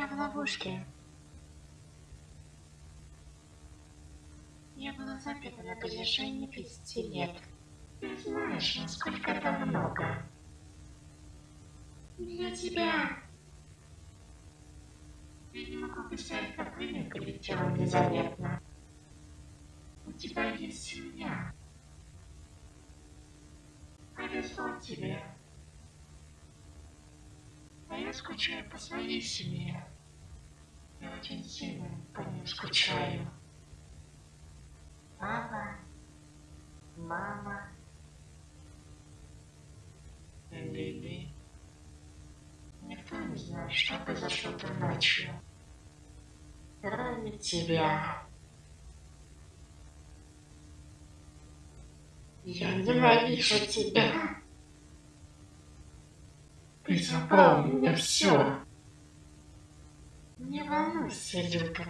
ловушке. Я была заперта на протяжении 30 лет. Ты знаешь, насколько это много. Для тебя. Я не могу представить, как время прилетело незаметно. У тебя есть семья. Повезло тебе. Я скучаю по своей семье. Я очень сильно по ним скучаю. Папа, мама, Лили. Никто не знает, что произошло той ночью. Кроме тебя. Я ненавижу тебя. Ты меня все. Не волнуйся, Люка.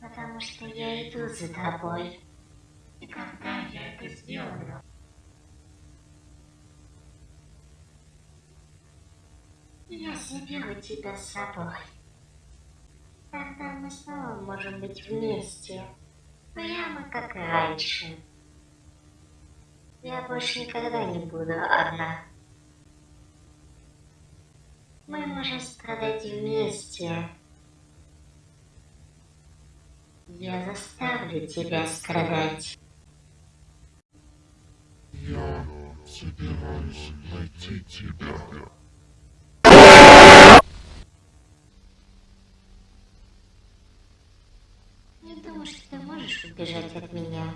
Потому что я иду за тобой. И когда я это сделаю, я заберу тебя с собой. Тогда мы снова можем быть вместе. Прямо как раньше. Я больше никогда не буду одна. Мы можем страдать вместе. Я заставлю тебя страдать. Я собираюсь найти тебя. Не думаю, что ты можешь убежать от меня.